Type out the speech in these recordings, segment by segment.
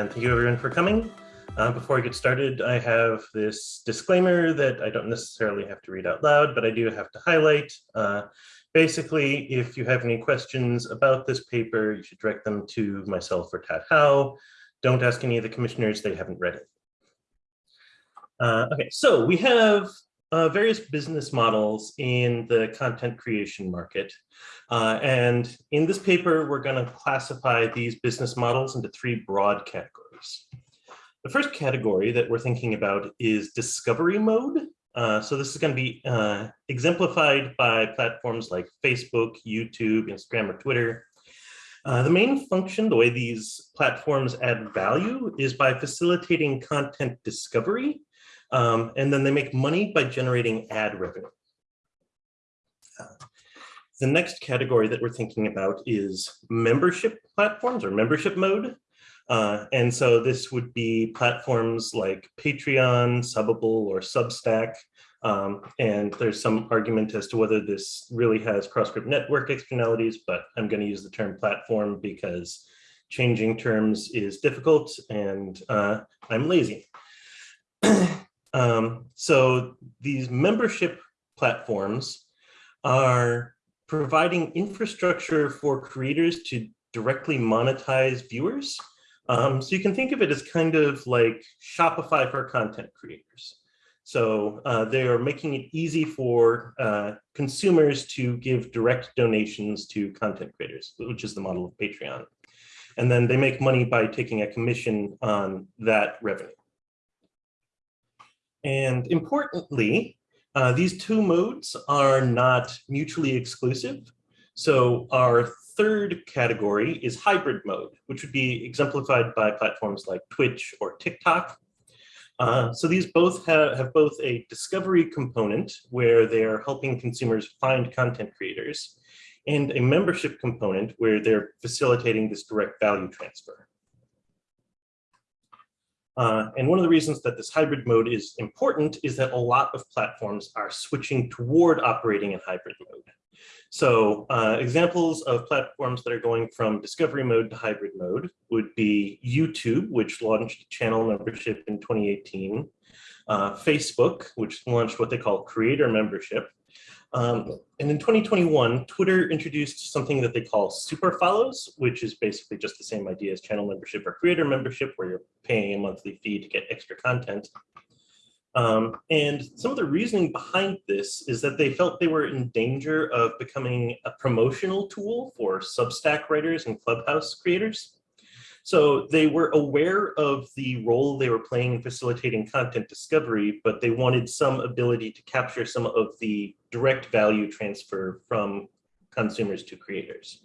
and thank you everyone for coming. Uh, before I get started, I have this disclaimer that I don't necessarily have to read out loud, but I do have to highlight. Uh, basically, if you have any questions about this paper, you should direct them to myself or Tad Howe. Don't ask any of the commissioners, they haven't read it. Uh, okay, so we have uh, various business models in the content creation market. Uh, and in this paper, we're going to classify these business models into three broad categories. The first category that we're thinking about is discovery mode. Uh, so this is going to be uh, exemplified by platforms like Facebook, YouTube, Instagram, or Twitter. Uh, the main function, the way these platforms add value is by facilitating content discovery um, and then they make money by generating ad revenue. Uh, the next category that we're thinking about is membership platforms or membership mode. Uh, and so this would be platforms like Patreon, Subbable, or Substack. Um, and there's some argument as to whether this really has cross-group network externalities, but I'm going to use the term platform because changing terms is difficult and uh, I'm lazy. Um, so these membership platforms are providing infrastructure for creators to directly monetize viewers. Um, so you can think of it as kind of like Shopify for content creators. So uh, they are making it easy for uh, consumers to give direct donations to content creators, which is the model of Patreon. And then they make money by taking a commission on that revenue. And importantly, uh, these two modes are not mutually exclusive. So our third category is hybrid mode, which would be exemplified by platforms like Twitch or TikTok. Uh, so these both have, have both a discovery component where they're helping consumers find content creators and a membership component where they're facilitating this direct value transfer. Uh, and one of the reasons that this hybrid mode is important is that a lot of platforms are switching toward operating in hybrid mode. So uh, examples of platforms that are going from discovery mode to hybrid mode would be YouTube, which launched channel membership in 2018, uh, Facebook, which launched what they call creator membership, um, and in 2021, Twitter introduced something that they call super follows, which is basically just the same idea as channel membership or creator membership, where you're paying a monthly fee to get extra content. Um, and some of the reasoning behind this is that they felt they were in danger of becoming a promotional tool for Substack writers and Clubhouse creators. So they were aware of the role they were playing in facilitating content discovery, but they wanted some ability to capture some of the direct value transfer from consumers to creators.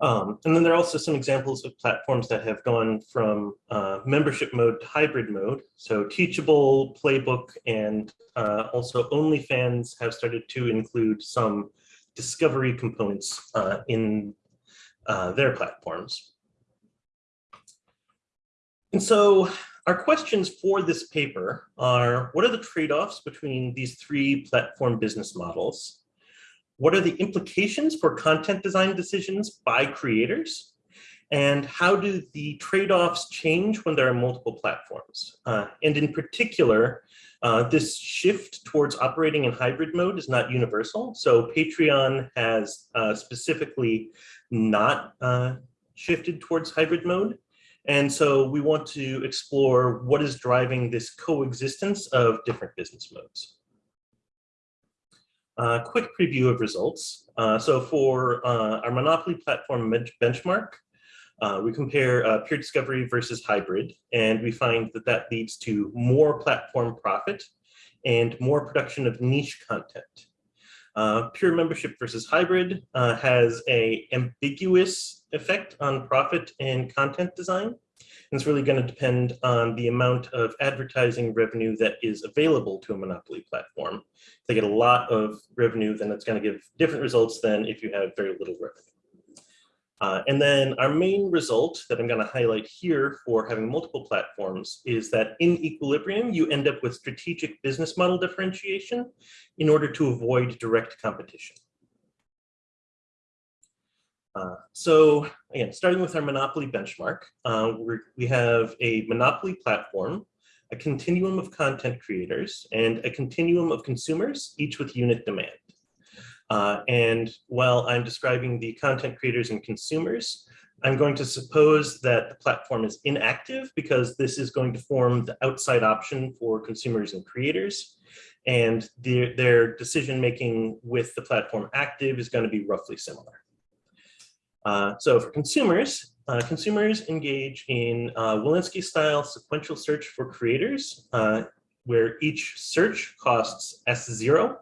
Um, and then there are also some examples of platforms that have gone from uh, membership mode to hybrid mode. So Teachable, Playbook, and uh, also OnlyFans have started to include some discovery components uh, in uh, their platforms. And so our questions for this paper are, what are the trade-offs between these three platform business models? What are the implications for content design decisions by creators? And how do the trade-offs change when there are multiple platforms? Uh, and in particular, uh, this shift towards operating in hybrid mode is not universal. So Patreon has uh, specifically not uh, shifted towards hybrid mode. And so we want to explore what is driving this coexistence of different business modes. Uh, quick preview of results. Uh, so for uh, our Monopoly platform benchmark, uh, we compare uh, peer discovery versus hybrid, and we find that that leads to more platform profit and more production of niche content. Uh, pure membership versus hybrid uh, has a ambiguous effect on profit and content design. And it's really going to depend on the amount of advertising revenue that is available to a monopoly platform. If they get a lot of revenue, then it's going to give different results than if you have very little revenue. Uh, and then our main result that I'm going to highlight here for having multiple platforms is that in equilibrium, you end up with strategic business model differentiation in order to avoid direct competition. Uh, so again, starting with our monopoly benchmark, uh, we have a monopoly platform, a continuum of content creators, and a continuum of consumers, each with unit demand. Uh, and while I'm describing the content creators and consumers, I'm going to suppose that the platform is inactive because this is going to form the outside option for consumers and creators. And their, decision making with the platform active is going to be roughly similar. Uh, so for consumers, uh, consumers engage in uh, Wolinsky style sequential search for creators, uh, where each search costs S0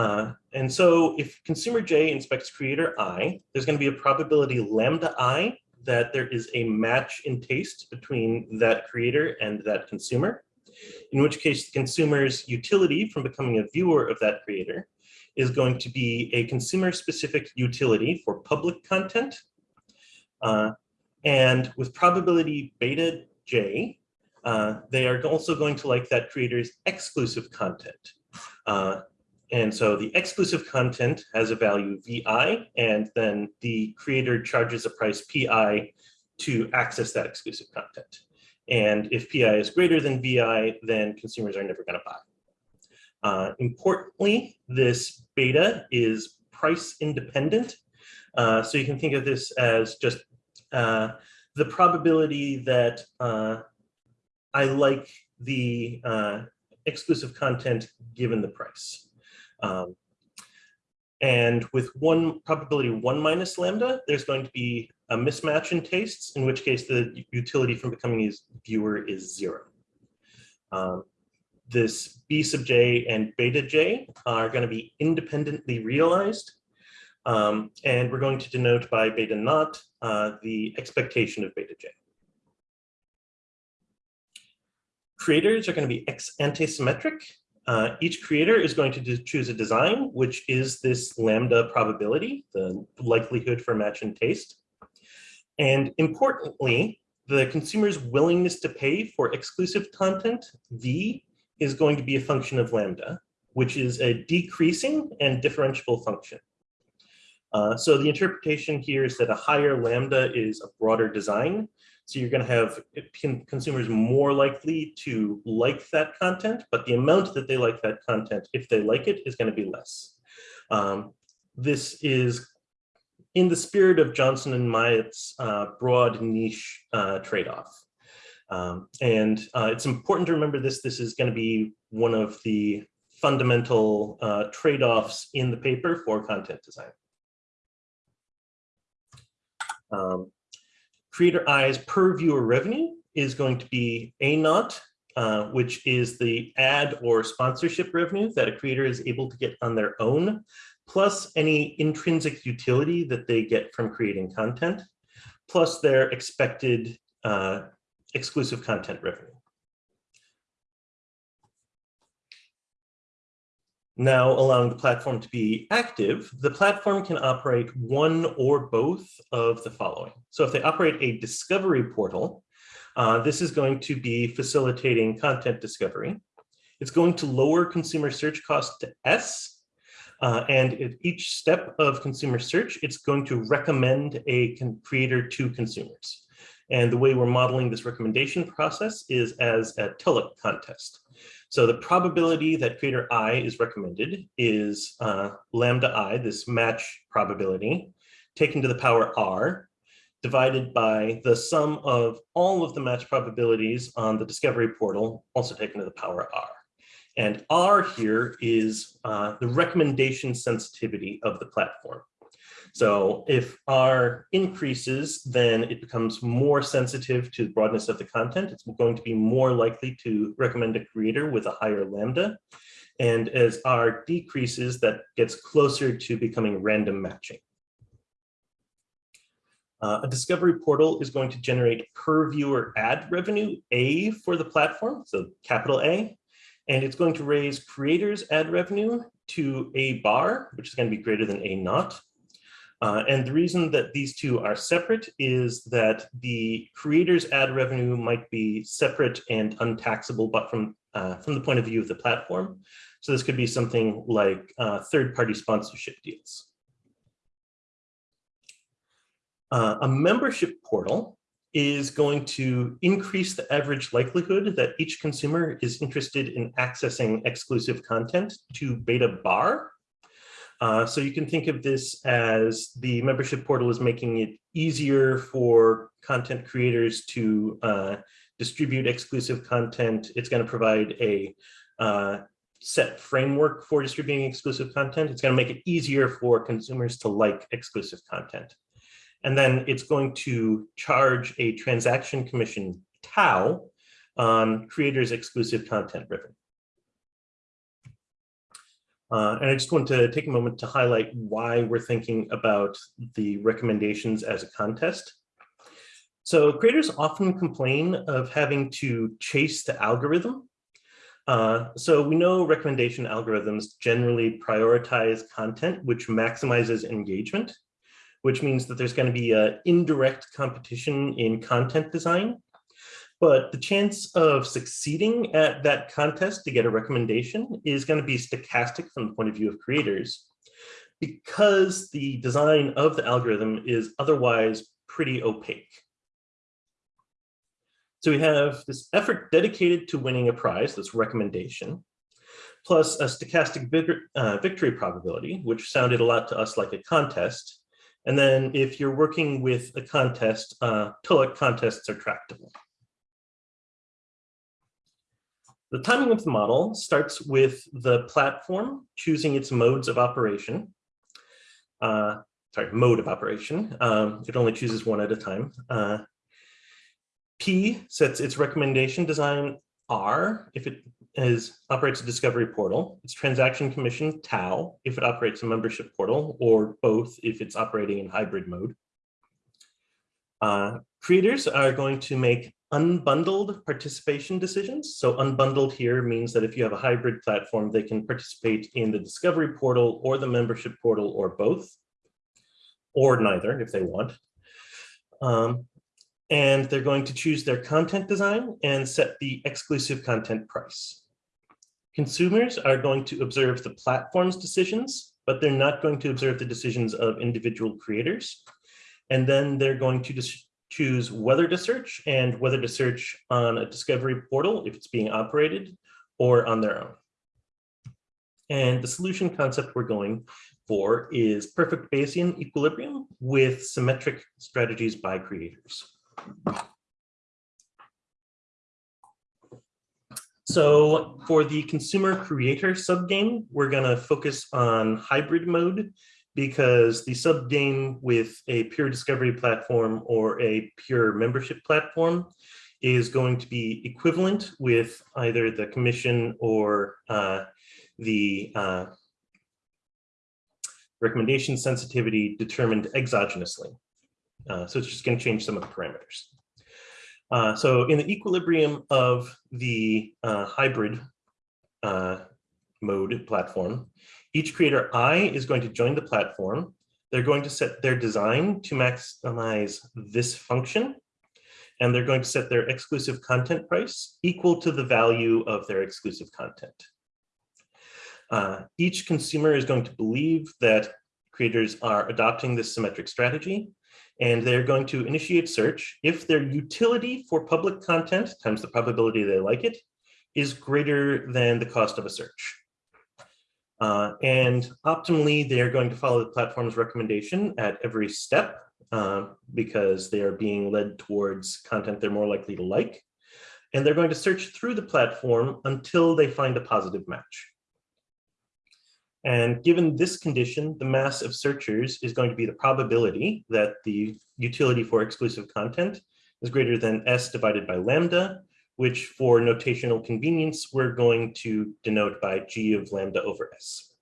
uh, and so if consumer J inspects creator I, there's going to be a probability lambda I that there is a match in taste between that creator and that consumer, in which case the consumer's utility from becoming a viewer of that creator is going to be a consumer specific utility for public content. Uh, and with probability beta J, uh, they are also going to like that creator's exclusive content. Uh, and so the exclusive content has a value VI, and then the creator charges a price PI to access that exclusive content. And if PI is greater than VI, then consumers are never going to buy. Uh, importantly, this beta is price independent. Uh, so you can think of this as just uh, the probability that uh, I like the uh, exclusive content given the price. Um, and with one probability one minus lambda, there's going to be a mismatch in tastes, in which case the utility from becoming a viewer is zero. Um, this B sub j and beta j are going to be independently realized. Um, and we're going to denote by beta naught uh, the expectation of beta j. Creators are going to be ex ante symmetric, uh, each creator is going to choose a design, which is this lambda probability, the likelihood for match and taste. And importantly, the consumer's willingness to pay for exclusive content, V, is going to be a function of lambda, which is a decreasing and differentiable function. Uh, so the interpretation here is that a higher lambda is a broader design, so you're going to have consumers more likely to like that content, but the amount that they like that content, if they like it, is going to be less. Um, this is in the spirit of Johnson and Myatt's uh, broad niche uh, trade-off. Um, and uh, it's important to remember this. This is going to be one of the fundamental uh, trade-offs in the paper for content design. Um, Creator I's per viewer revenue is going to be A naught, uh, which is the ad or sponsorship revenue that a creator is able to get on their own, plus any intrinsic utility that they get from creating content, plus their expected uh, exclusive content revenue. Now allowing the platform to be active, the platform can operate one or both of the following. So if they operate a discovery portal, uh, this is going to be facilitating content discovery. It's going to lower consumer search cost to S. Uh, and at each step of consumer search, it's going to recommend a creator to consumers. And the way we're modeling this recommendation process is as a Tullock contest. So the probability that creator I is recommended is uh, lambda I, this match probability, taken to the power R, divided by the sum of all of the match probabilities on the discovery portal, also taken to the power R. And R here is uh, the recommendation sensitivity of the platform. So if R increases, then it becomes more sensitive to the broadness of the content. It's going to be more likely to recommend a creator with a higher lambda. And as R decreases, that gets closer to becoming random matching. Uh, a discovery portal is going to generate per viewer ad revenue, A for the platform, so capital A, and it's going to raise creators ad revenue to A bar, which is going to be greater than A naught. Uh, and the reason that these two are separate is that the creator's ad revenue might be separate and untaxable, but from, uh, from the point of view of the platform. So this could be something like uh, third-party sponsorship deals. Uh, a membership portal is going to increase the average likelihood that each consumer is interested in accessing exclusive content to beta bar. Uh, so you can think of this as the membership portal is making it easier for content creators to uh, distribute exclusive content. It's going to provide a uh, set framework for distributing exclusive content. It's going to make it easier for consumers to like exclusive content. And then it's going to charge a transaction commission tau on creators exclusive content ribbon. Uh, and I just want to take a moment to highlight why we're thinking about the recommendations as a contest. So creators often complain of having to chase the algorithm. Uh, so we know recommendation algorithms generally prioritize content which maximizes engagement which means that there's going to be an indirect competition in content design. But the chance of succeeding at that contest to get a recommendation is going to be stochastic from the point of view of creators because the design of the algorithm is otherwise pretty opaque. So we have this effort dedicated to winning a prize, this recommendation, plus a stochastic uh, victory probability, which sounded a lot to us like a contest, and then if you're working with a contest, uh, contests are tractable. The timing of the model starts with the platform choosing its modes of operation. Uh, sorry, mode of operation. Um, it only chooses one at a time. Uh, P sets its recommendation design R if it is operates a discovery portal. It's transaction commission tau if it operates a membership portal, or both if it's operating in hybrid mode. Uh, creators are going to make unbundled participation decisions. So unbundled here means that if you have a hybrid platform, they can participate in the discovery portal or the membership portal or both, or neither if they want. Um, and they're going to choose their content design and set the exclusive content price. Consumers are going to observe the platform's decisions, but they're not going to observe the decisions of individual creators. And then they're going to choose whether to search and whether to search on a discovery portal if it's being operated or on their own. And the solution concept we're going for is perfect Bayesian equilibrium with symmetric strategies by creators. So for the consumer creator subgame, we're going to focus on hybrid mode because the subgame with a pure discovery platform or a pure membership platform is going to be equivalent with either the commission or uh, the uh, recommendation sensitivity determined exogenously. Uh, so it's just going to change some of the parameters. Uh, so in the equilibrium of the uh, hybrid uh, mode platform, each creator I is going to join the platform. They're going to set their design to maximize this function, and they're going to set their exclusive content price equal to the value of their exclusive content. Uh, each consumer is going to believe that creators are adopting this symmetric strategy and they're going to initiate search if their utility for public content times the probability they like it is greater than the cost of a search. Uh, and optimally, they are going to follow the platform's recommendation at every step uh, because they are being led towards content they're more likely to like. And they're going to search through the platform until they find a positive match. And given this condition, the mass of searchers is going to be the probability that the utility for exclusive content is greater than S divided by lambda, which for notational convenience, we're going to denote by G of lambda over S.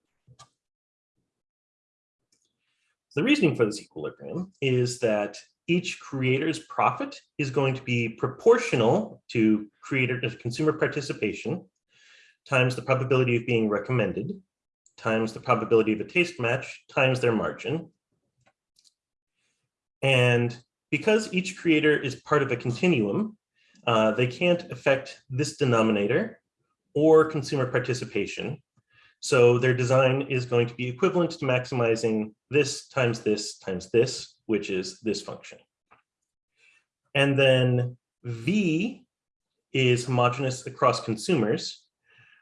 The reasoning for this equilibrium is that each creator's profit is going to be proportional to creator to consumer participation times the probability of being recommended times the probability of a taste match times their margin. And because each creator is part of a continuum, uh, they can't affect this denominator or consumer participation. So their design is going to be equivalent to maximizing this times this times this, which is this function. And then V is homogeneous across consumers,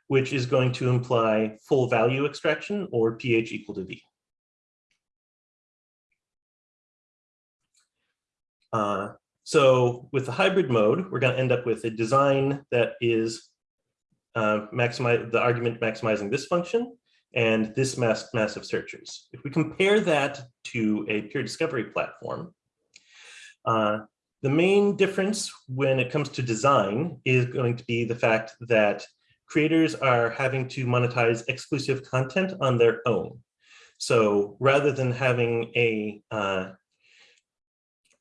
which is going to imply full value extraction or pH equal to V. Uh, so with the hybrid mode, we're going to end up with a design that is uh, maximize the argument maximizing this function and this mass massive searchers. If we compare that to a pure discovery platform, uh, the main difference when it comes to design is going to be the fact that creators are having to monetize exclusive content on their own. So rather than having a uh,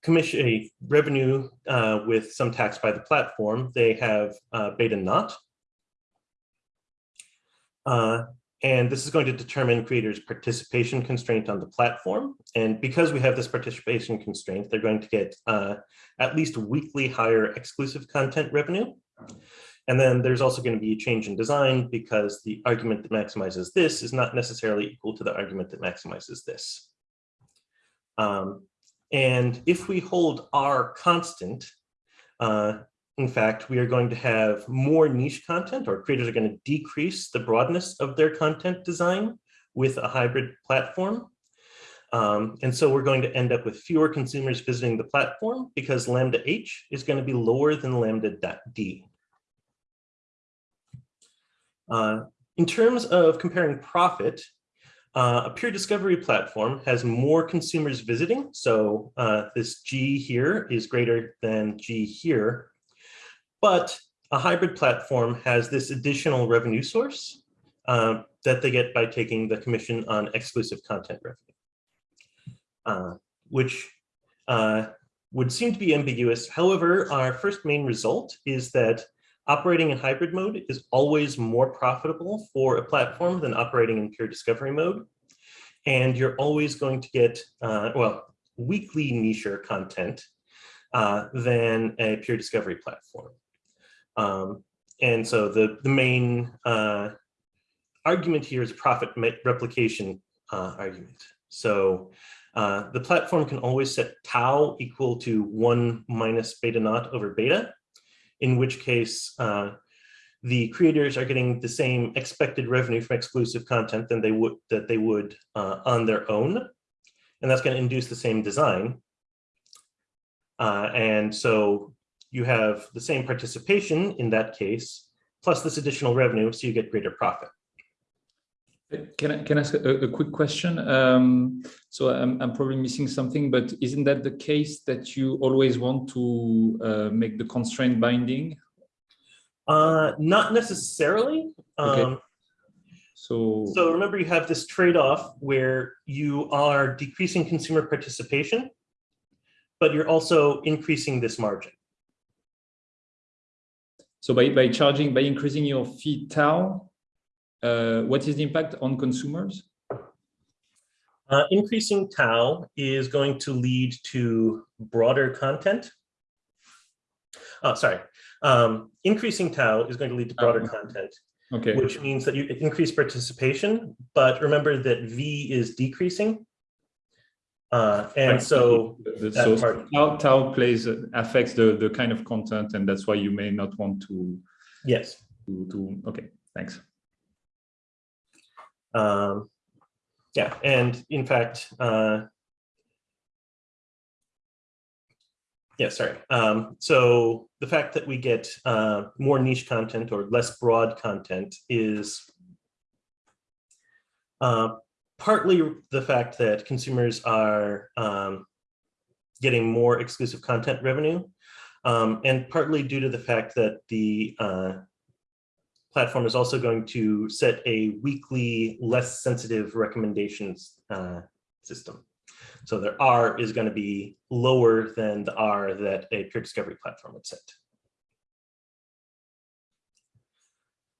commission, a revenue uh, with some tax by the platform, they have uh, beta naught. Uh, and this is going to determine creators' participation constraint on the platform. And because we have this participation constraint, they're going to get uh, at least weakly higher exclusive content revenue. And then there's also going to be a change in design because the argument that maximizes this is not necessarily equal to the argument that maximizes this. Um, and if we hold R constant, uh, in fact, we are going to have more niche content or creators are going to decrease the broadness of their content design with a hybrid platform. Um, and so we're going to end up with fewer consumers visiting the platform because lambda H is going to be lower than lambda D. Uh, in terms of comparing profit, uh, a peer discovery platform has more consumers visiting. So uh, this G here is greater than G here. But a hybrid platform has this additional revenue source uh, that they get by taking the commission on exclusive content revenue, uh, which uh, would seem to be ambiguous. However, our first main result is that Operating in hybrid mode is always more profitable for a platform than operating in pure discovery mode. And you're always going to get, uh, well, weakly niche content uh, than a pure discovery platform. Um, and so the, the main uh, argument here is profit replication uh, argument. So uh, the platform can always set tau equal to one minus beta naught over beta in which case uh, the creators are getting the same expected revenue from exclusive content than they would that they would uh, on their own. And that's going to induce the same design. Uh, and so you have the same participation in that case, plus this additional revenue, so you get greater profit. Can I, can I ask a, a quick question? Um, so I'm, I'm probably missing something, but isn't that the case that you always want to uh, make the constraint binding? Uh, not necessarily. Okay. Um, so, so remember you have this trade-off where you are decreasing consumer participation, but you're also increasing this margin. So by, by charging, by increasing your fee tau, uh, what is the impact on consumers? Uh, increasing tau is going to lead to broader content. Oh, sorry. Um, increasing tau is going to lead to broader um, content, okay. which means that you increase participation. But remember that V is decreasing. Uh, and so, so part, tau, tau plays affects the the kind of content, and that's why you may not want to. Yes. To, to okay. Thanks. Um, yeah, and in fact, uh, yeah, sorry. Um, so the fact that we get uh, more niche content or less broad content is uh, partly the fact that consumers are um, getting more exclusive content revenue, um, and partly due to the fact that the uh, platform is also going to set a weakly, less sensitive recommendations uh, system. So their R is going to be lower than the R that a peer discovery platform would set.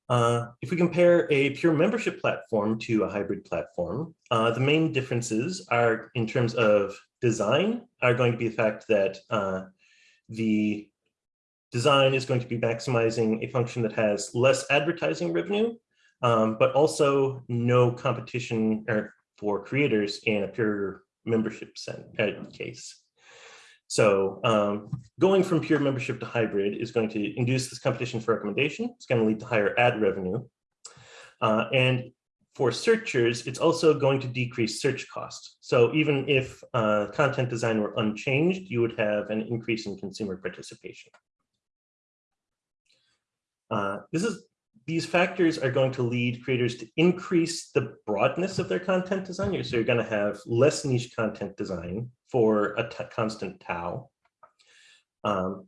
Uh, if we compare a pure membership platform to a hybrid platform, uh, the main differences are in terms of design are going to be the fact that uh, the design is going to be maximizing a function that has less advertising revenue, um, but also no competition for creators in a pure membership uh, case. So um, going from pure membership to hybrid is going to induce this competition for recommendation. It's going to lead to higher ad revenue. Uh, and for searchers, it's also going to decrease search costs. So even if uh, content design were unchanged, you would have an increase in consumer participation. Uh, this is these factors are going to lead creators to increase the broadness of their content design. So you're going to have less niche content design for a constant tau. Um,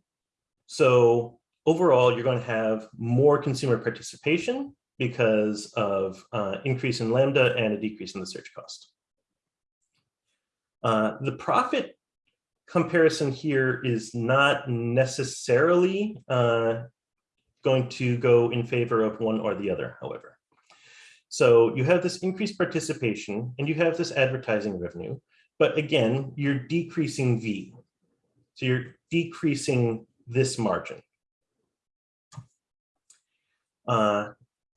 so overall, you're going to have more consumer participation because of uh, increase in lambda and a decrease in the search cost. Uh, the profit comparison here is not necessarily uh, going to go in favor of one or the other, however. So you have this increased participation and you have this advertising revenue, but again, you're decreasing V. So you're decreasing this margin uh,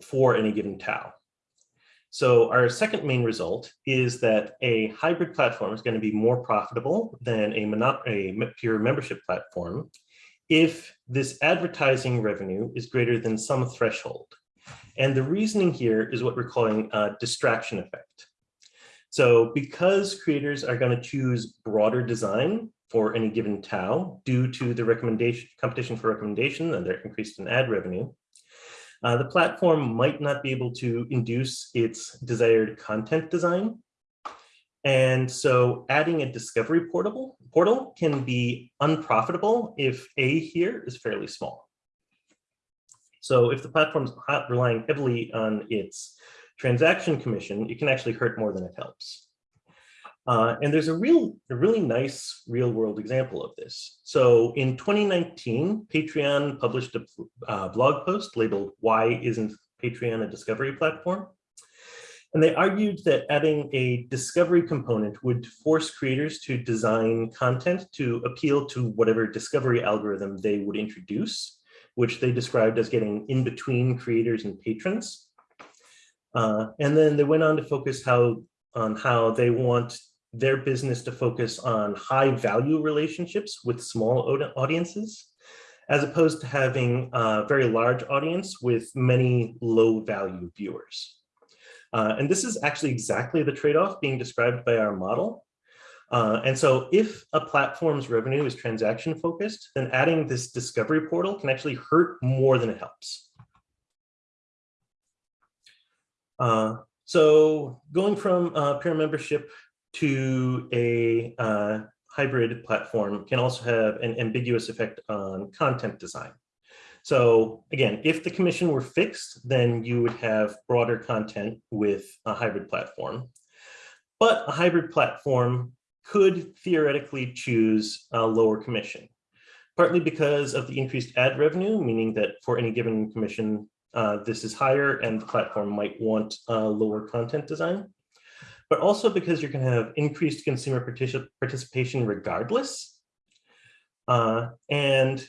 for any given tau. So our second main result is that a hybrid platform is going to be more profitable than a, a pure membership platform if this advertising revenue is greater than some threshold. And the reasoning here is what we're calling a distraction effect. So because creators are going to choose broader design for any given tau due to the recommendation competition for recommendation and their increased in ad revenue, uh, the platform might not be able to induce its desired content design and so adding a discovery portable portal can be unprofitable if A here is fairly small. So if the platform's relying heavily on its transaction commission, it can actually hurt more than it helps. Uh, and there's a real, a really nice real world example of this. So in 2019, Patreon published a uh, blog post labeled, why isn't Patreon a discovery platform? And they argued that adding a discovery component would force creators to design content to appeal to whatever discovery algorithm they would introduce, which they described as getting in between creators and patrons. Uh, and then they went on to focus how on how they want their business to focus on high value relationships with small audiences, as opposed to having a very large audience with many low value viewers. Uh, and this is actually exactly the trade-off being described by our model. Uh, and so if a platform's revenue is transaction focused, then adding this discovery portal can actually hurt more than it helps. Uh, so going from uh, peer membership to a uh, hybrid platform can also have an ambiguous effect on content design. So again, if the commission were fixed, then you would have broader content with a hybrid platform. But a hybrid platform could theoretically choose a lower commission, partly because of the increased ad revenue, meaning that for any given commission, uh, this is higher and the platform might want a lower content design, but also because you're going to have increased consumer particip participation regardless. Uh, and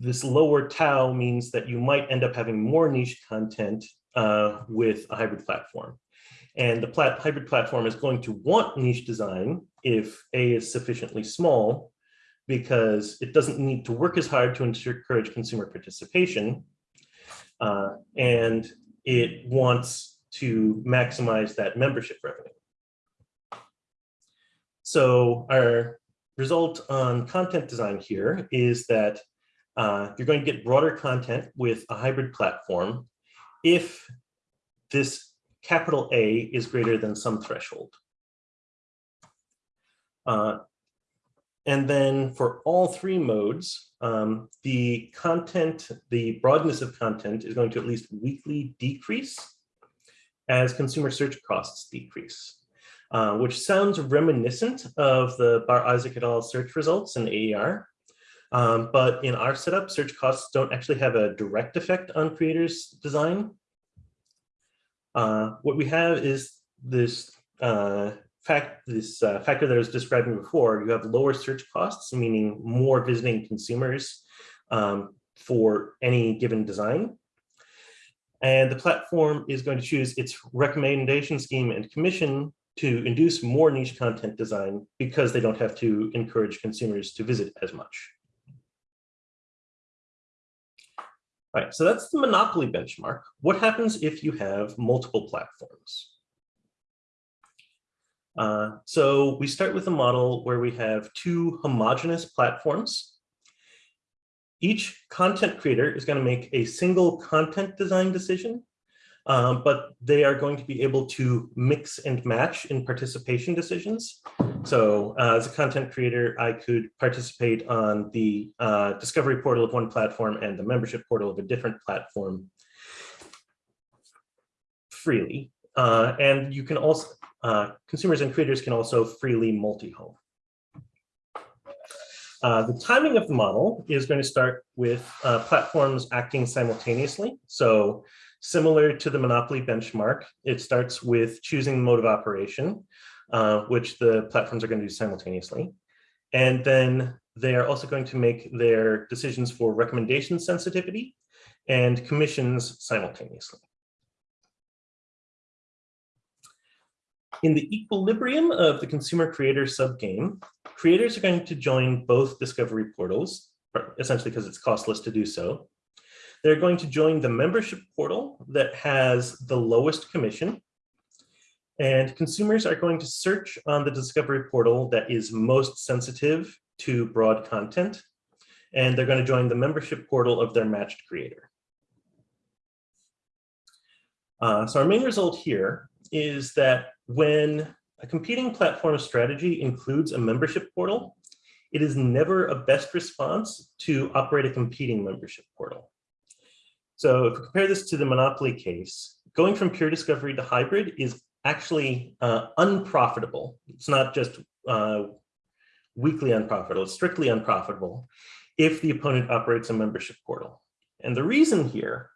this lower tau means that you might end up having more niche content uh, with a hybrid platform. And the plat hybrid platform is going to want niche design if A is sufficiently small, because it doesn't need to work as hard to encourage consumer participation. Uh, and it wants to maximize that membership revenue. So our result on content design here is that uh, you're going to get broader content with a hybrid platform if this capital A is greater than some threshold. Uh, and then for all three modes, um, the content, the broadness of content is going to at least weakly decrease as consumer search costs decrease, uh, which sounds reminiscent of the Bar Isaac et al. search results in AER, um, but in our setup, search costs don't actually have a direct effect on creators' design. Uh, what we have is this uh, fact, this uh, factor that I was describing before. You have lower search costs, meaning more visiting consumers um, for any given design. And the platform is going to choose its recommendation scheme and commission to induce more niche content design because they don't have to encourage consumers to visit as much. All right, so that's the monopoly benchmark. What happens if you have multiple platforms? Uh, so we start with a model where we have two homogeneous platforms. Each content creator is going to make a single content design decision um, but they are going to be able to mix and match in participation decisions. So uh, as a content creator, I could participate on the uh, discovery portal of one platform and the membership portal of a different platform freely. Uh, and you can also, uh, consumers and creators can also freely multi-home. Uh, the timing of the model is going to start with uh, platforms acting simultaneously. So Similar to the monopoly benchmark, it starts with choosing the mode of operation, uh, which the platforms are going to do simultaneously. And then they are also going to make their decisions for recommendation sensitivity and commissions simultaneously. In the equilibrium of the consumer creator subgame, creators are going to join both discovery portals, essentially because it's costless to do so, they're going to join the membership portal that has the lowest commission. And consumers are going to search on the discovery portal that is most sensitive to broad content. And they're going to join the membership portal of their matched creator. Uh, so our main result here is that when a competing platform strategy includes a membership portal, it is never a best response to operate a competing membership portal. So if we compare this to the monopoly case, going from pure discovery to hybrid is actually uh, unprofitable. It's not just uh, weakly unprofitable, it's strictly unprofitable if the opponent operates a membership portal. And the reason here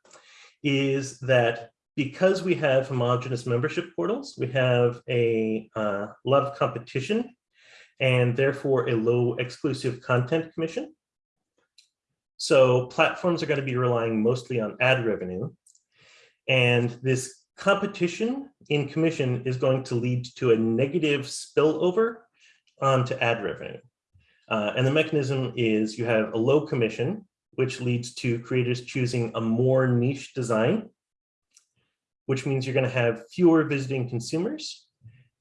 is that because we have homogeneous membership portals, we have a uh, lot of competition and therefore a low exclusive content commission. So platforms are going to be relying mostly on ad revenue. And this competition in commission is going to lead to a negative spillover onto ad revenue. Uh, and the mechanism is you have a low commission, which leads to creators choosing a more niche design, which means you're going to have fewer visiting consumers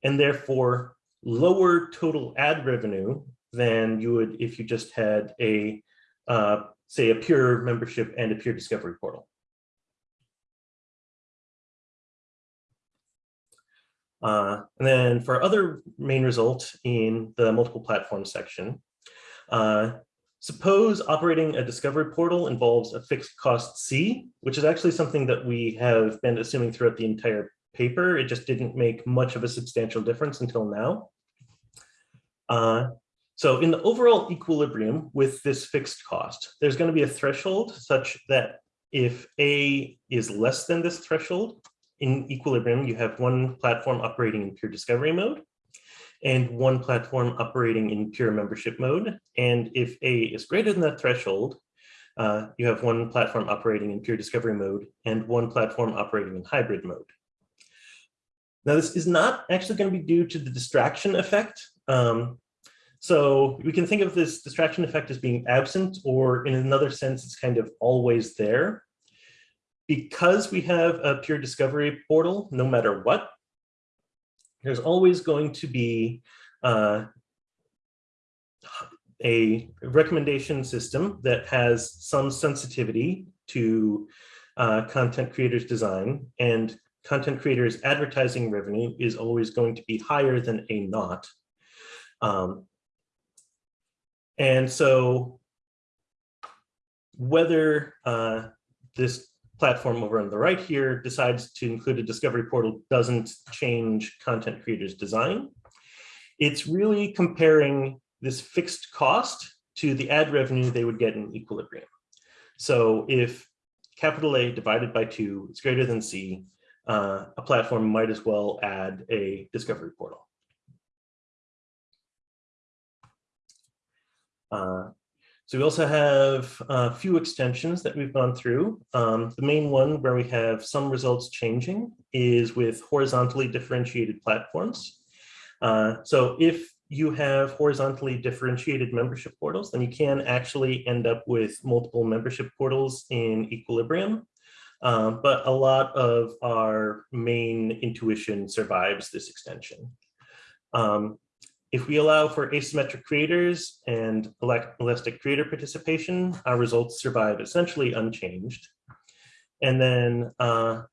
and therefore lower total ad revenue than you would if you just had a uh, say a pure membership and a pure discovery portal. Uh, and then for other main result in the multiple platforms section, uh, suppose operating a discovery portal involves a fixed cost C, which is actually something that we have been assuming throughout the entire paper. It just didn't make much of a substantial difference until now. Uh, so in the overall equilibrium with this fixed cost, there's going to be a threshold such that if A is less than this threshold, in equilibrium, you have one platform operating in pure discovery mode and one platform operating in pure membership mode. And if A is greater than that threshold, uh, you have one platform operating in pure discovery mode and one platform operating in hybrid mode. Now, this is not actually going to be due to the distraction effect. Um, so we can think of this distraction effect as being absent, or in another sense, it's kind of always there. Because we have a peer discovery portal, no matter what, there's always going to be uh, a recommendation system that has some sensitivity to uh, content creators design and content creators advertising revenue is always going to be higher than a naught. Um, and so whether uh, this platform over on the right here decides to include a discovery portal doesn't change content creators design. It's really comparing this fixed cost to the ad revenue they would get in equilibrium. So if capital A divided by two is greater than C, uh, a platform might as well add a discovery portal. Uh, so we also have a few extensions that we've gone through. Um, the main one where we have some results changing is with horizontally differentiated platforms. Uh, so if you have horizontally differentiated membership portals, then you can actually end up with multiple membership portals in Equilibrium. Um, but a lot of our main intuition survives this extension. Um, if we allow for asymmetric creators and elastic creator participation, our results survive essentially unchanged. And then uh,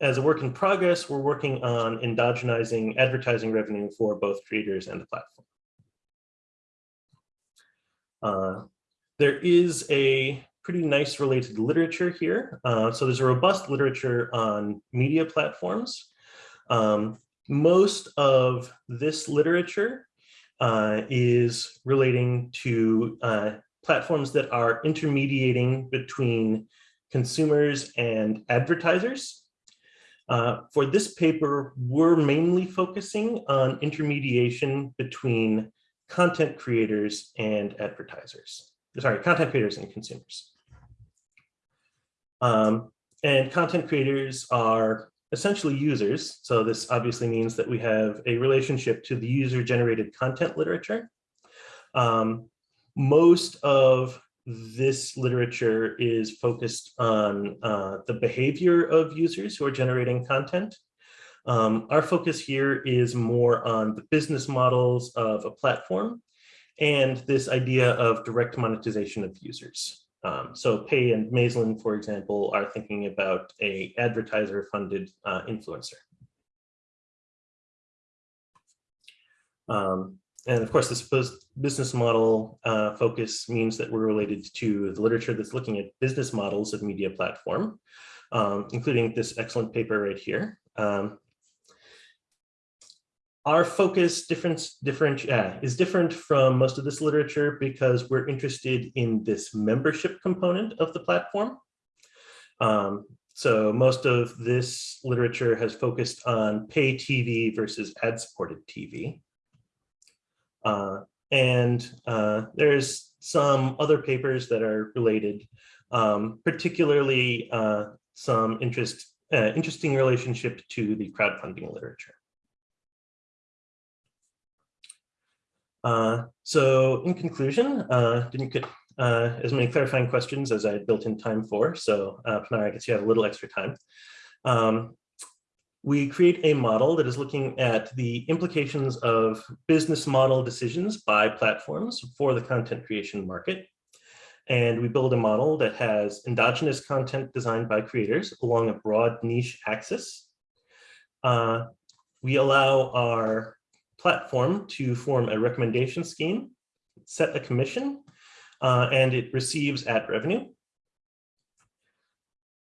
as a work in progress, we're working on endogenizing advertising revenue for both creators and the platform. Uh, there is a pretty nice related literature here. Uh, so there's a robust literature on media platforms. Um, most of this literature uh, is relating to uh, platforms that are intermediating between consumers and advertisers. Uh, for this paper, we're mainly focusing on intermediation between content creators and advertisers. Sorry, content creators and consumers. Um, and content creators are essentially users. So this obviously means that we have a relationship to the user generated content literature. Um, most of this literature is focused on uh, the behavior of users who are generating content. Um, our focus here is more on the business models of a platform and this idea of direct monetization of users. Um, so Pei and Mayzlin, for example, are thinking about a advertiser funded uh, influencer. Um, and of course, this business model uh, focus means that we're related to the literature that's looking at business models of media platform, um, including this excellent paper right here. Um, our focus difference, different, uh, is different from most of this literature because we're interested in this membership component of the platform. Um, so most of this literature has focused on pay TV versus ad-supported TV. Uh, and uh, there's some other papers that are related, um, particularly uh, some interest, uh, interesting relationship to the crowdfunding literature. Uh, so in conclusion, uh, didn't get as many clarifying questions as I had built in time for. So uh, Pinar, I guess you have a little extra time. Um, we create a model that is looking at the implications of business model decisions by platforms for the content creation market. And we build a model that has endogenous content designed by creators along a broad niche axis. Uh, we allow our platform to form a recommendation scheme, set a commission, uh, and it receives ad revenue.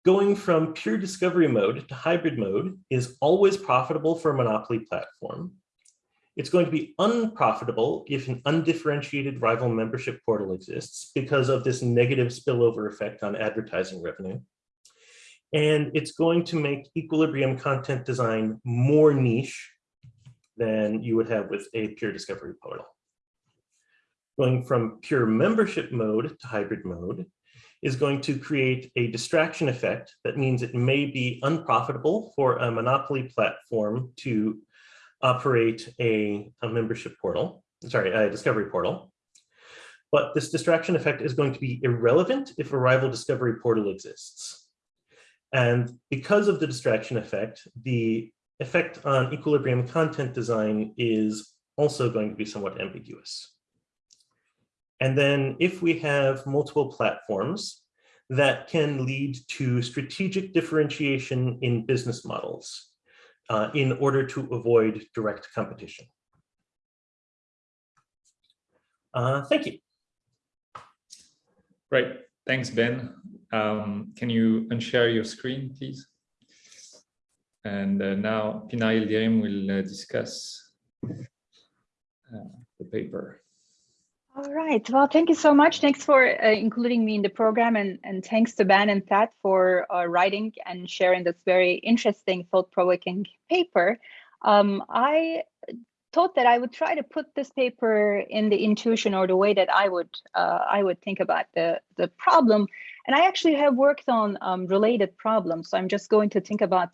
Going from pure discovery mode to hybrid mode is always profitable for a monopoly platform. It's going to be unprofitable if an undifferentiated rival membership portal exists because of this negative spillover effect on advertising revenue. And it's going to make equilibrium content design more niche than you would have with a pure discovery portal. Going from pure membership mode to hybrid mode is going to create a distraction effect that means it may be unprofitable for a monopoly platform to operate a, a membership portal, sorry, a discovery portal. But this distraction effect is going to be irrelevant if a rival discovery portal exists. And because of the distraction effect, the effect on equilibrium content design is also going to be somewhat ambiguous. And then if we have multiple platforms, that can lead to strategic differentiation in business models uh, in order to avoid direct competition. Uh, thank you. Great. Thanks, Ben. Um, can you unshare your screen, please? And uh, now Pinar Yildirim will uh, discuss uh, the paper. All right. Well, thank you so much. Thanks for uh, including me in the program and, and thanks to Ben and Thad for uh, writing and sharing this very interesting, thought-provoking paper. Um, I thought that I would try to put this paper in the intuition or the way that I would uh, I would think about the, the problem. And I actually have worked on um, related problems. So I'm just going to think about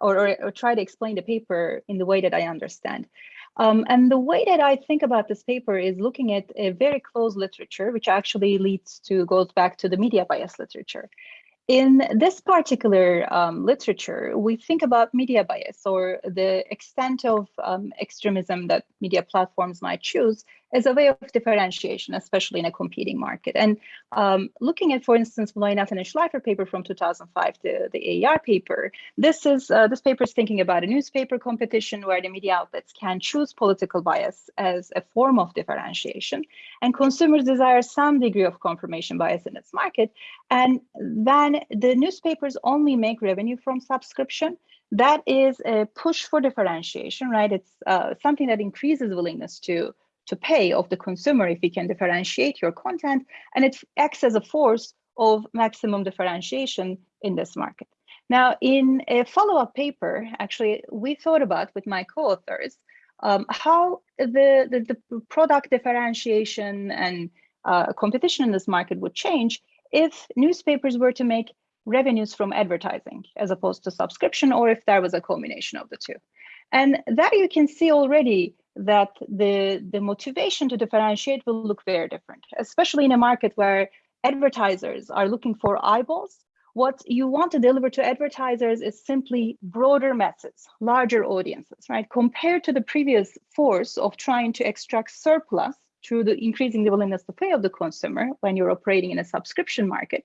or, or, or try to explain the paper in the way that I understand. Um, and the way that I think about this paper is looking at a very close literature, which actually leads to, goes back to the media bias literature. In this particular um, literature, we think about media bias or the extent of um, extremism that media platforms might choose as a way of differentiation, especially in a competing market. And um, looking at, for instance, Mullainathan and Shleifer paper from 2005, the, the AER paper, this is uh, this paper is thinking about a newspaper competition where the media outlets can choose political bias as a form of differentiation, and consumers desire some degree of confirmation bias in its market, and then the newspapers only make revenue from subscription that is a push for differentiation, right? It's uh, something that increases willingness to to pay of the consumer if you can differentiate your content, and it acts as a force of maximum differentiation in this market. Now, in a follow-up paper, actually, we thought about with my co-authors um, how the, the, the, product differentiation and uh, competition in this market would change if newspapers were to make revenues from advertising as opposed to subscription, or if there was a combination of the two. And that you can see already that the, the motivation to differentiate will look very different, especially in a market where advertisers are looking for eyeballs. What you want to deliver to advertisers is simply broader masses, larger audiences, right? Compared to the previous force of trying to extract surplus through the increasing the willingness to pay of the consumer when you're operating in a subscription market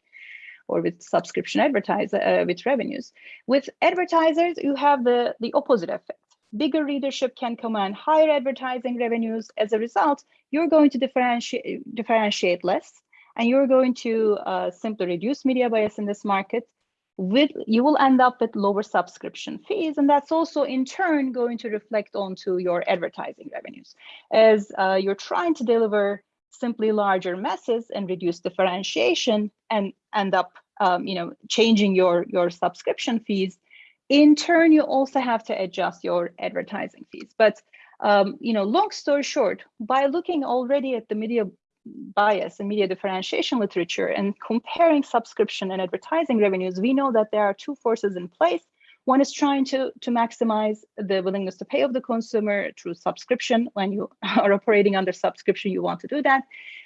or with subscription advertiser uh, with revenues. With advertisers, you have the, the opposite effect bigger readership can command higher advertising revenues. As a result, you're going to differentiate, differentiate less and you're going to uh, simply reduce media bias in this market. With You will end up with lower subscription fees, and that's also in turn going to reflect onto your advertising revenues. As uh, you're trying to deliver simply larger masses and reduce differentiation and end up um, you know, changing your, your subscription fees, in turn, you also have to adjust your advertising fees. But um, you know, long story short, by looking already at the media bias and media differentiation literature and comparing subscription and advertising revenues, we know that there are two forces in place. One is trying to, to maximize the willingness to pay of the consumer through subscription. When you are operating under subscription, you want to do that.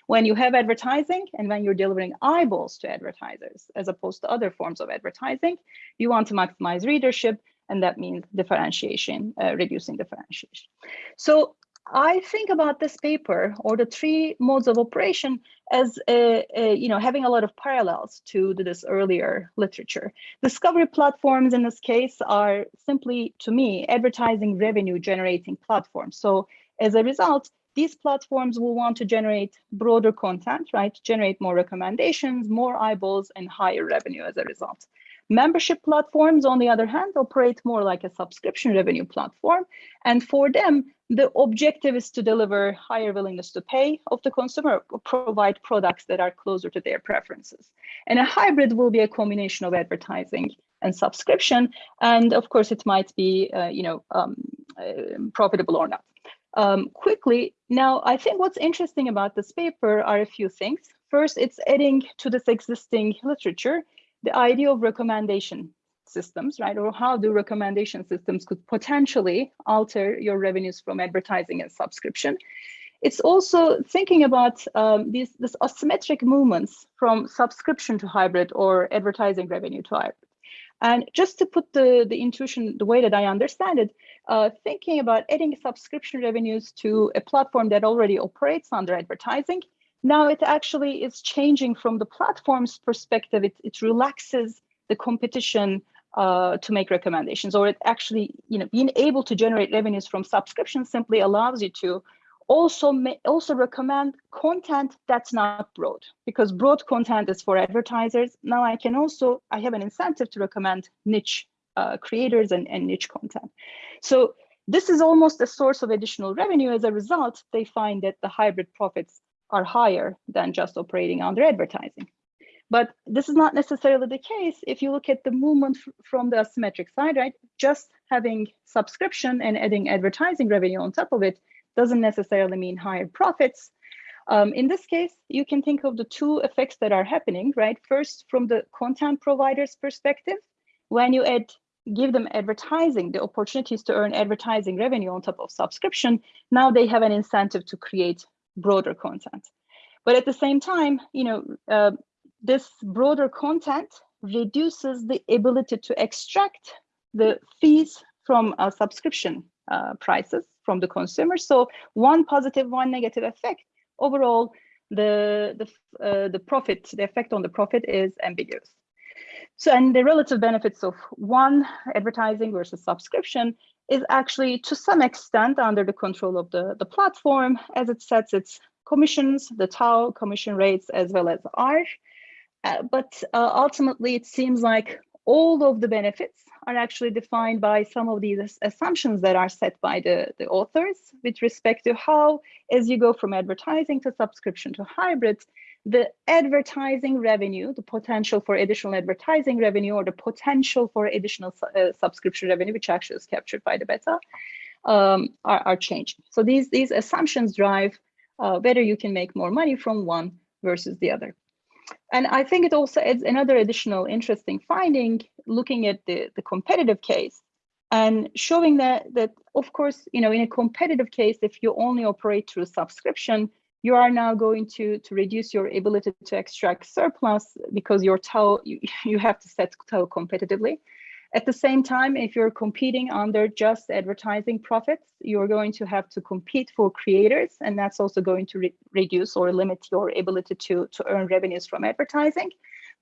When you have advertising and when you're delivering eyeballs to advertisers, as opposed to other forms of advertising, you want to maximize readership, and that means differentiation, uh, reducing differentiation. So I think about this paper or the three modes of operation as a, a, you know having a lot of parallels to this earlier literature. Discovery platforms in this case are simply, to me, advertising revenue generating platforms. So as a result, these platforms will want to generate broader content, right? Generate more recommendations, more eyeballs, and higher revenue as a result. Membership platforms, on the other hand, operate more like a subscription revenue platform. And for them, the objective is to deliver higher willingness to pay of the consumer, provide products that are closer to their preferences. And a hybrid will be a combination of advertising and subscription. And of course, it might be, uh, you know, um, uh, profitable or not um, quickly. Now, I think what's interesting about this paper are a few things. First, it's adding to this existing literature the idea of recommendation systems, right? Or how do recommendation systems could potentially alter your revenues from advertising and subscription. It's also thinking about um, these this asymmetric movements from subscription to hybrid or advertising revenue to. And just to put the, the intuition the way that I understand it, uh, thinking about adding subscription revenues to a platform that already operates under advertising, now it actually is changing from the platform's perspective. It, it relaxes the competition uh, to make recommendations, or it actually, you know, being able to generate revenues from subscription simply allows you to also may, also recommend content that's not broad because broad content is for advertisers. Now I can also, I have an incentive to recommend niche uh, creators and, and niche content. So this is almost a source of additional revenue. As a result, they find that the hybrid profits are higher than just operating under advertising. But this is not necessarily the case if you look at the movement from the asymmetric side, right? Just having subscription and adding advertising revenue on top of it doesn't necessarily mean higher profits. Um, in this case, you can think of the two effects that are happening, right? First, from the content provider's perspective, when you add give them advertising, the opportunities to earn advertising revenue on top of subscription, now they have an incentive to create broader content. But at the same time, you know, uh, this broader content reduces the ability to extract the fees from a subscription uh, prices from the consumer. So one positive, one negative effect. Overall, the the uh, the profit, the effect on the profit is ambiguous. So, and the relative benefits of one advertising versus subscription is actually to some extent under the control of the, the platform as it sets its commissions, the TAU commission rates, as well as R. Uh, but uh, ultimately, it seems like all of the benefits are actually defined by some of these assumptions that are set by the, the authors with respect to how, as you go from advertising to subscription to hybrid, the advertising revenue, the potential for additional advertising revenue or the potential for additional uh, subscription revenue, which actually is captured by the beta, um, are, are changing. So these, these assumptions drive uh, whether you can make more money from one versus the other. And I think it also adds another additional interesting finding looking at the, the competitive case and showing that, that, of course, you know, in a competitive case, if you only operate through subscription, you are now going to, to reduce your ability to extract surplus because your TAU, you, you have to set TAU competitively. At the same time, if you're competing under just advertising profits, you're going to have to compete for creators, and that's also going to re reduce or limit your ability to, to earn revenues from advertising.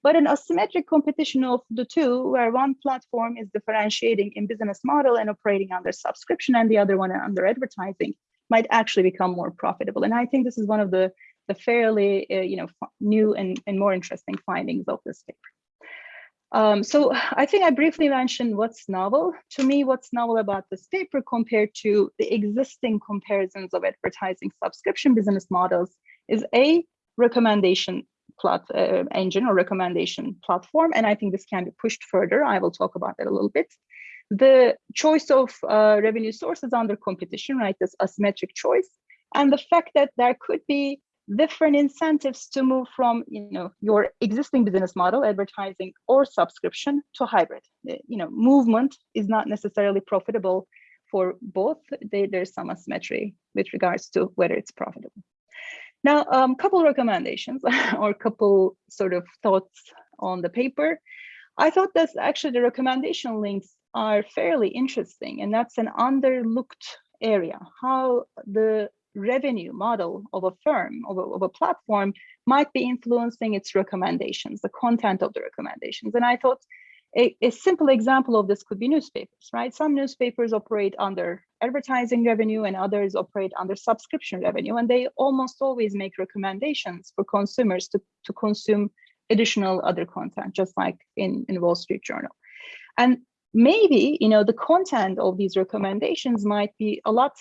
But an asymmetric competition of the two, where one platform is differentiating in business model and operating under subscription and the other one under advertising, might actually become more profitable. And I think this is one of the, the fairly uh, you know, new and, and more interesting findings of this paper. Um, so I think I briefly mentioned what's novel. To me, what's novel about this paper compared to the existing comparisons of advertising subscription business models is a recommendation plat uh, engine or recommendation platform. And I think this can be pushed further. I will talk about that a little bit the choice of uh, revenue sources under competition, right, this asymmetric choice, and the fact that there could be different incentives to move from you know your existing business model advertising or subscription to hybrid. You know movement is not necessarily profitable for both. There's some asymmetry with regards to whether it's profitable. Now a um, couple recommendations or couple sort of thoughts on the paper. I thought that actually the recommendation links are fairly interesting, and that's an underlooked area, how the revenue model of a firm, of a, of a platform, might be influencing its recommendations, the content of the recommendations. And I thought a, a, simple example of this could be newspapers, right? Some newspapers operate under advertising revenue and others operate under subscription revenue, and they almost always make recommendations for consumers to, to consume additional other content, just like in, in Wall Street Journal. And maybe you know the content of these recommendations might be a lot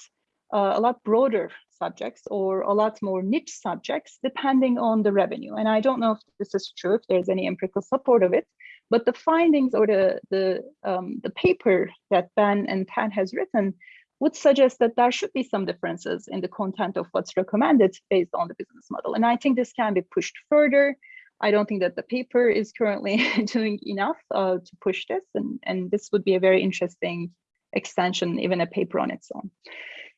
uh, a lot broader subjects or a lot more niche subjects depending on the revenue. And i don't know if this is true if there's any empirical support of it but the findings or the the um, the paper that ben and pat has written would suggest that there should be some differences in the content of what's recommended based on the business model. And i think this can be pushed further. I don't think that the paper is currently doing enough uh, to push this, and, and this would be a very interesting extension, even a paper on its own.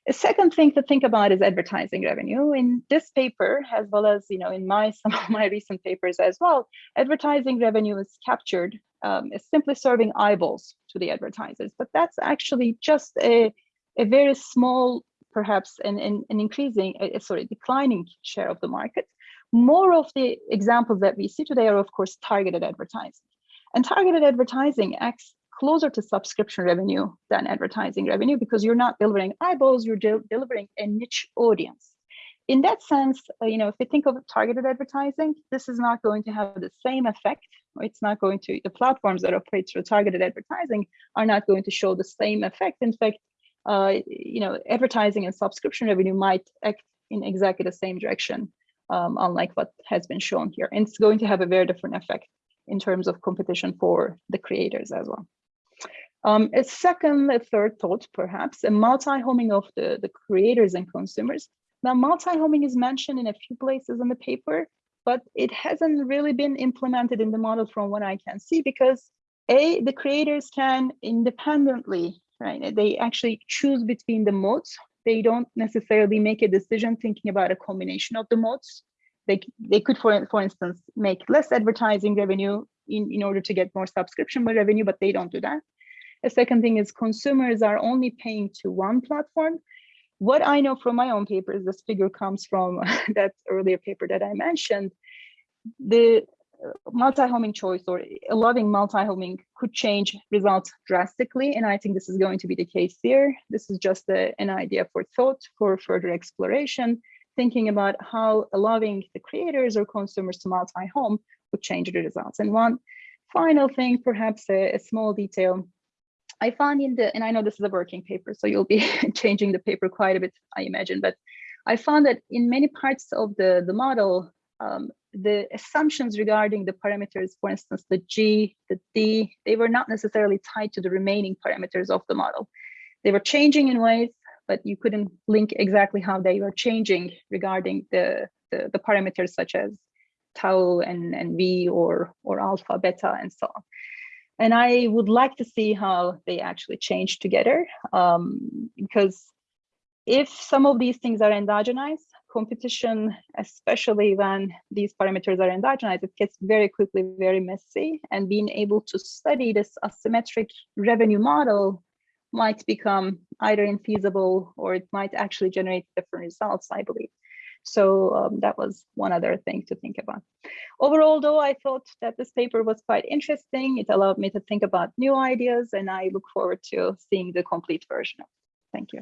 A second thing to think about is advertising revenue. In this paper, as well as you know, in my some of my recent papers as well, advertising revenue is captured um, as simply serving eyeballs to the advertisers, but that's actually just a, a very small, perhaps an, an, an increasing, uh, sorry, declining share of the market. More of the examples that we see today are, of course, targeted advertising. And targeted advertising acts closer to subscription revenue than advertising revenue because you're not delivering eyeballs, you're de delivering a niche audience. In that sense, uh, you know, if we think of targeted advertising, this is not going to have the same effect. It's not going to, the platforms that operate through targeted advertising are not going to show the same effect. In fact, uh, you know, advertising and subscription revenue might act in exactly the same direction um, unlike what has been shown here. And it's going to have a very different effect in terms of competition for the creators as well. Um, a second, a third thought, perhaps, a multi-homing of the, the creators and consumers. Now, multi-homing is mentioned in a few places in the paper, but it hasn't really been implemented in the model from what I can see because A, the creators can independently, right? They actually choose between the modes. They don't necessarily make a decision thinking about a combination of the modes. They, they could, for, for instance, make less advertising revenue in, in order to get more subscription revenue, but they don't do that. The second thing is consumers are only paying to one platform. What I know from my own papers, this figure comes from that earlier paper that I mentioned, the multi-homing choice or allowing multi-homing could change results drastically. And I think this is going to be the case here. This is just a, an idea for thought, for further exploration, thinking about how allowing the creators or consumers to multi-home would change the results. And one final thing, perhaps a, a small detail, I found in the, and I know this is a working paper, so you'll be changing the paper quite a bit, I imagine, but I found that in many parts of the, the model, um, the assumptions regarding the parameters, for instance, the G, the D, they were not necessarily tied to the remaining parameters of the model. They were changing in ways, but you couldn't link exactly how they were changing regarding the, the, the parameters such as tau and, and V or, or alpha, beta, and so on. And I would like to see how they actually change together um, because if some of these things are endogenized, competition, especially when these parameters are endogenized, it gets very quickly very messy and being able to study this asymmetric revenue model might become either infeasible or it might actually generate different results, I believe. So um, that was one other thing to think about. Overall, though, I thought that this paper was quite interesting. It allowed me to think about new ideas and I look forward to seeing the complete version. Thank you.